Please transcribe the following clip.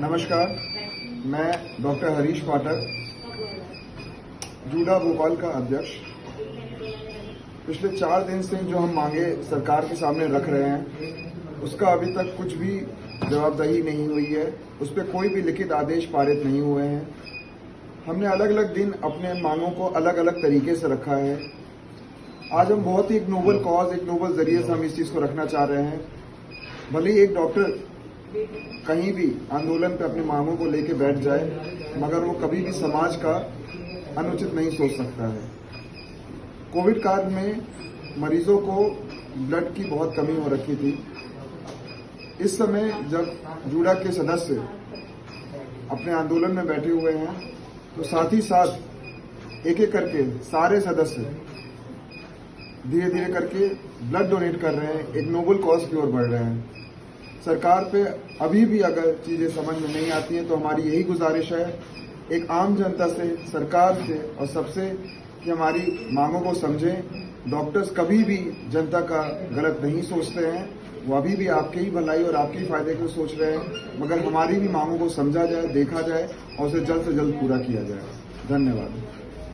नमस्कार, मैं doctor Harish Pathak, JUDA Bhopal का अध्यक्ष। पिछले चार दिन से जो हम मांगे सरकार के सामने रख रहे हैं, उसका अभी तक कुछ भी जवाबदेही नहीं हुई है, उस पर कोई भी लिखित आदेश पारित नहीं हुए हैं। हमने अलग अलग दिन अपने मांगों को अलग अलग तरीके से रखा है। आज हम बहुत ही एक नोबल कॉज एक नोबल ज़रिए से हम इस चीज़ को रखना चाह रहे हैं। भले ही एक डॉक्टर कहीं भी आंदोलन पे अपनी मांगों को लेके बैठ जाए, मगर वो कभी भी समाज का अनुचित नहीं सोच सकता है। कोविड काल में मरीजों को ब्लड की बहुत कमी हो रखी थी। इस समय जब जूडा के सदस्य अपने आंदोलन में बैठे हुए हैं तो साथ ही साथ एक एक करके सारे सदस्य धीरे धीरे करके ब्लड डोनेट कर रहे हैं। एक नोबल कॉज की ओर बढ़ रहे हैं। सरकार पे अभी भी अगर चीज़ें समझ में नहीं आती हैं तो हमारी यही गुजारिश है एक आम जनता से, सरकार से और सबसे कि हमारी मांगों को समझें। डॉक्टर्स कभी भी जनता का गलत नहीं सोचते हैं। वो अभी भी आपके ही भलाई और आपके ही फ़ायदे को सोच रहे हैं। मगर हमारी भी मांगों को समझा जाए, देखा जाए और उसे जल्द से जल्द पूरा किया जाए। धन्यवाद।